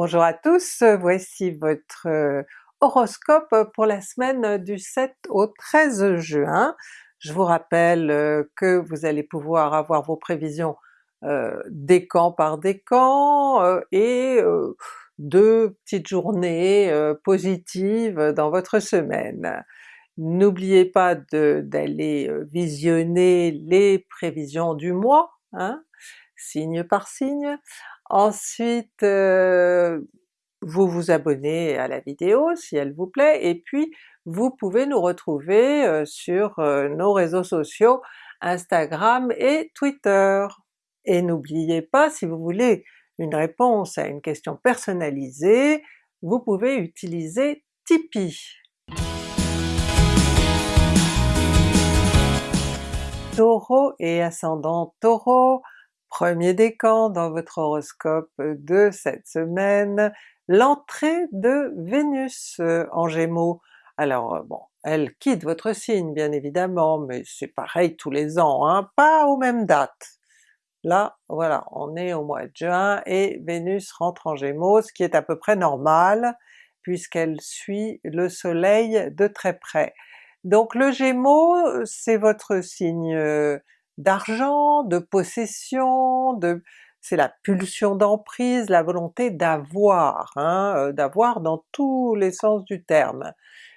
Bonjour à tous, voici votre euh, horoscope pour la semaine du 7 au 13 juin. Je vous rappelle euh, que vous allez pouvoir avoir vos prévisions euh, décan par décan euh, et deux petites journées positives dans votre semaine. N'oubliez pas d'aller visionner les prévisions du mois, hein, signe par signe. Ensuite vous vous abonnez à la vidéo si elle vous plaît, et puis vous pouvez nous retrouver sur nos réseaux sociaux Instagram et Twitter. Et n'oubliez pas, si vous voulez une réponse à une question personnalisée, vous pouvez utiliser Tipeee. Taureau et ascendant Taureau, premier décan dans votre horoscope de cette semaine, l'entrée de Vénus euh, en Gémeaux. Alors euh, bon, elle quitte votre signe bien évidemment, mais c'est pareil tous les ans, hein, pas aux mêmes dates. Là, voilà, on est au mois de juin et Vénus rentre en Gémeaux, ce qui est à peu près normal, puisqu'elle suit le soleil de très près. Donc le Gémeaux, c'est votre signe euh, d'argent, de possession, de c'est la pulsion d'emprise, la volonté d'avoir, hein, euh, d'avoir dans tous les sens du terme.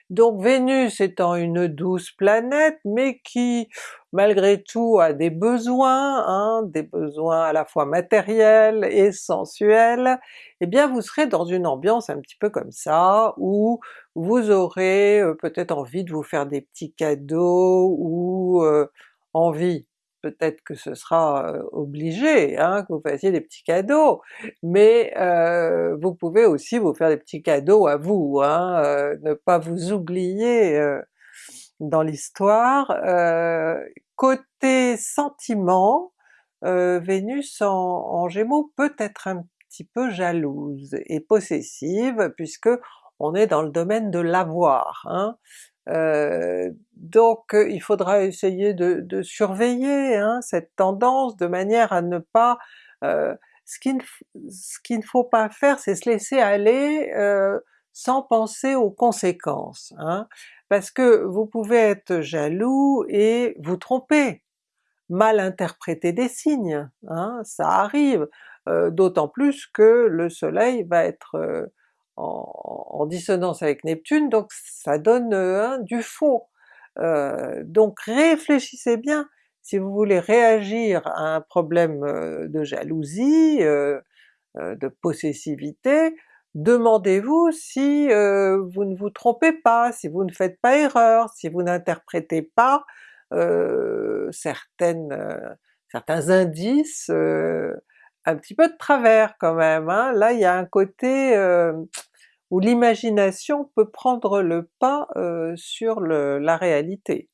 Donc Vénus étant une douce planète, mais qui malgré tout a des besoins, hein, des besoins à la fois matériels et sensuels, eh bien vous serez dans une ambiance un petit peu comme ça, où vous aurez euh, peut-être envie de vous faire des petits cadeaux, ou euh, envie, peut-être que ce sera obligé hein, que vous fassiez des petits cadeaux, mais euh, vous pouvez aussi vous faire des petits cadeaux à vous, hein, ne pas vous oublier dans l'histoire. côté sentiment, Vénus en, en, Gémeaux peut être un petit peu jalouse et possessive puisque on est dans le domaine de l'avoir. Hein. Euh, donc il faudra essayer de, surveiller hein, cette tendance de manière à ne pas... Euh, ce qu'il ne, faut pas faire c'est se laisser aller euh, sans penser aux conséquences, hein, parce que vous pouvez être jaloux et vous tromper, mal interpréter des signes, hein, ça arrive, d'autant plus que le soleil va être en, dissonance avec Neptune, donc ça donne euh, du faux. Euh, donc réfléchissez bien, si vous voulez réagir à un problème euh, de jalousie, de possessivité, demandez-vous si vous ne vous trompez pas, si vous ne faites pas erreur, si vous n'interprétez pas certaines, certains indices un petit peu de travers quand même. Hein. Là il y a un côté où l'imagination peut prendre le pas euh, sur la réalité.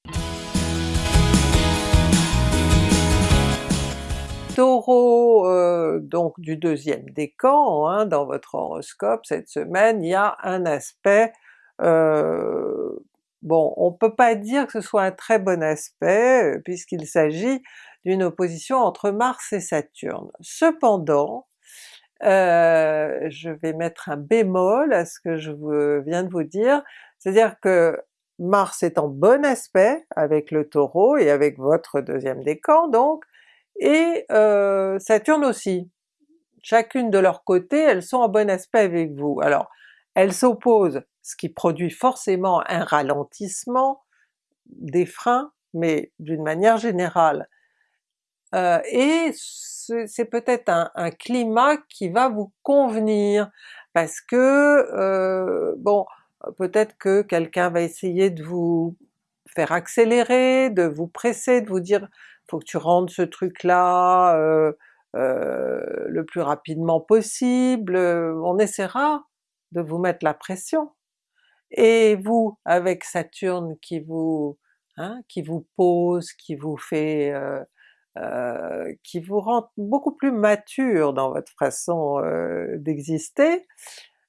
Taureau, euh, donc du deuxième décan, hein, dans votre horoscope cette semaine, il y a un aspect, euh, bon on peut pas dire que ce soit un très bon aspect, puisqu'il s'agit d'une opposition entre Mars et Saturne. Cependant, euh, je vais mettre un bémol à ce que je viens de vous dire, c'est-à-dire que Mars est en bon aspect avec le Taureau et avec votre deuxième décan donc, et euh, Saturne aussi. Chacune de leur côté, elles sont en bon aspect avec vous. Alors elles s'opposent, ce qui produit forcément un ralentissement, des freins, mais d'une manière générale. Euh, et c'est peut-être un, climat qui va vous convenir, parce que, euh, bon, peut-être que quelqu'un va essayer de vous faire accélérer, de vous presser, de vous dire faut que tu rendes ce truc-là euh, euh, le plus rapidement possible, on essaiera de vous mettre la pression. Et vous, avec Saturne qui vous, hein, qui vous pose, qui vous fait qui vous rend beaucoup plus mature dans votre façon euh, d'exister,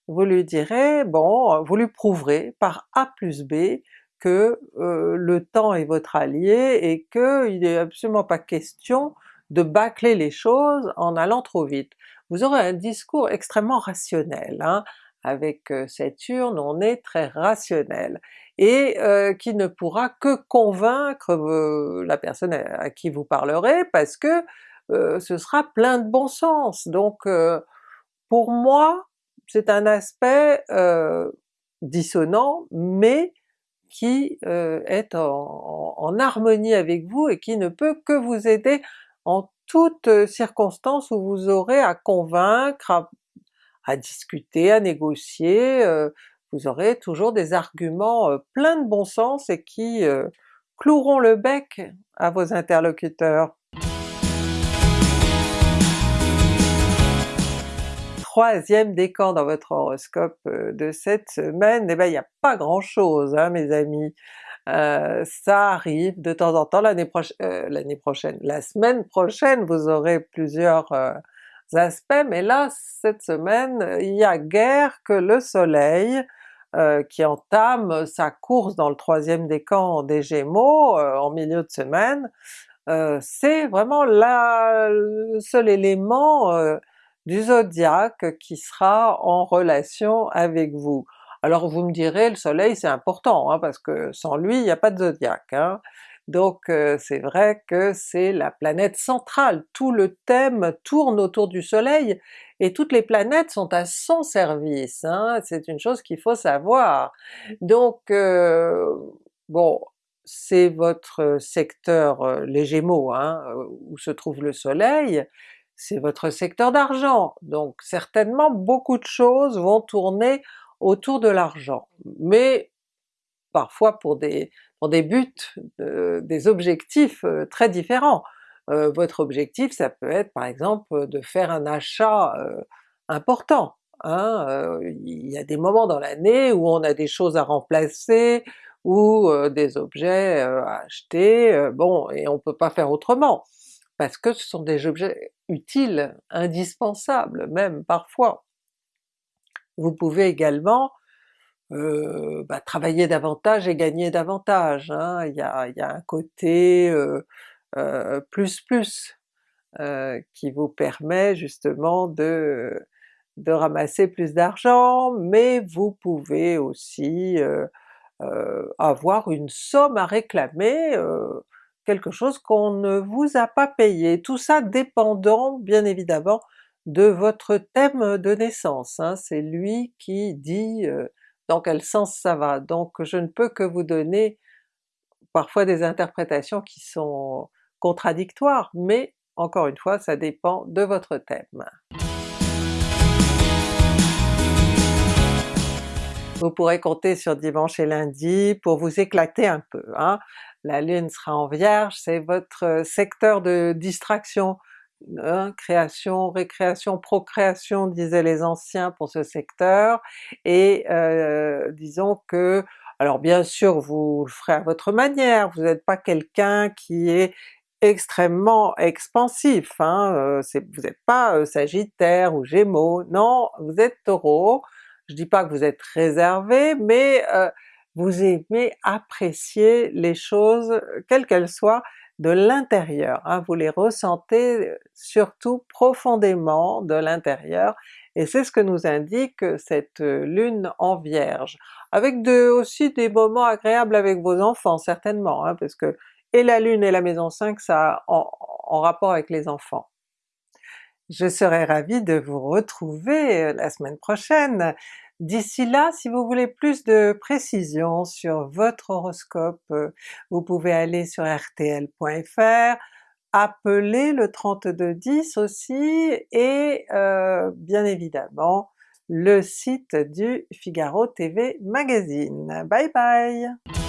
vous lui direz, bon, vous lui prouverez par A plus B que euh, le temps est votre allié et qu'il n'est absolument pas question de bâcler les choses en allant trop vite. vous aurez un discours extrêmement rationnel. Hein. Avec cette urne, on est très rationnel, et euh, qui ne pourra que convaincre la personne à, qui vous parlerez, parce que euh, ce sera plein de bon sens. Donc euh, pour moi, c'est un aspect dissonant, mais qui est en, en, harmonie avec vous et qui ne peut que vous aider en toutes circonstances où vous aurez à convaincre, à, discuter, à négocier, vous aurez toujours des arguments pleins de bon sens et qui cloueront le bec à vos interlocuteurs. Troisième décan dans votre horoscope de cette semaine, eh ben il n'y a pas grand chose hein, mes amis. Euh, ça arrive de temps en temps, l'année euh, prochaine, la semaine prochaine vous aurez plusieurs euh, aspects, mais là cette semaine il y a guère que le soleil qui entame sa course dans le troisième décan des Gémeaux en milieu de semaine, c'est vraiment le seul élément du zodiaque qui sera en relation avec vous. Alors vous me direz, le soleil c'est important, hein, parce que sans lui il n'y a pas de zodiaque. Hein. Donc euh, c'est vrai que c'est la planète centrale, tout le thème tourne autour du soleil, et toutes les planètes sont à son service, hein. c'est une chose qu'il faut savoir. Donc euh, bon, c'est votre secteur, euh, les Gémeaux, où se trouve le soleil, c'est votre secteur d'argent, donc certainement beaucoup de choses vont tourner autour de l'argent, mais parfois pour des, pour des buts, des objectifs euh, très différents. Euh, votre objectif ça peut être par exemple de faire un achat euh, important, hein? il y a des moments dans l'année où on a des choses à remplacer, ou des objets à acheter, bon, et on peut pas faire autrement, parce que ce sont des objets utiles, indispensables même parfois. Vous pouvez également euh, bah, travailler davantage et gagner davantage, hein. il, y a, il, y a, un côté euh, euh, plus plus qui vous permet justement de, de ramasser plus d'argent, mais vous pouvez aussi avoir une somme à réclamer, quelque chose qu'on ne vous a pas payé, tout ça dépendant bien évidemment de votre thème de naissance, hein. c'est lui qui dit euh, dans quel sens ça va, donc je ne peux que vous donner parfois des interprétations qui sont contradictoires, mais encore une fois ça dépend de votre thème. Vous pourrez compter sur dimanche et lundi pour vous éclater un peu. Hein. La Lune sera en Vierge, c'est votre secteur de distraction, Hein, création, récréation, procréation disaient les anciens pour ce secteur, et euh, disons que, alors bien sûr vous le ferez à votre manière, vous n'êtes pas quelqu'un qui est extrêmement expansif, hein, euh, vous n'êtes pas euh, Sagittaire ou Gémeaux, non, vous êtes Taureau, je dis pas que vous êtes réservé, mais vous aimez apprécier les choses quelles qu'elles soient, de l'intérieur, hein, vous les ressentez surtout profondément de l'intérieur, et c'est ce que nous indique cette lune en Vierge, avec de, aussi des moments agréables avec vos enfants certainement, hein, parce que et la lune et la maison 5 ça en, en rapport avec les enfants. Je serais ravie de vous retrouver la semaine prochaine D'ici là, si vous voulez plus de précisions sur votre horoscope, euh, vous pouvez aller sur rtl.fr, appeler le 3210 aussi, et euh, bien évidemment le site du Figaro TV Magazine. Bye bye!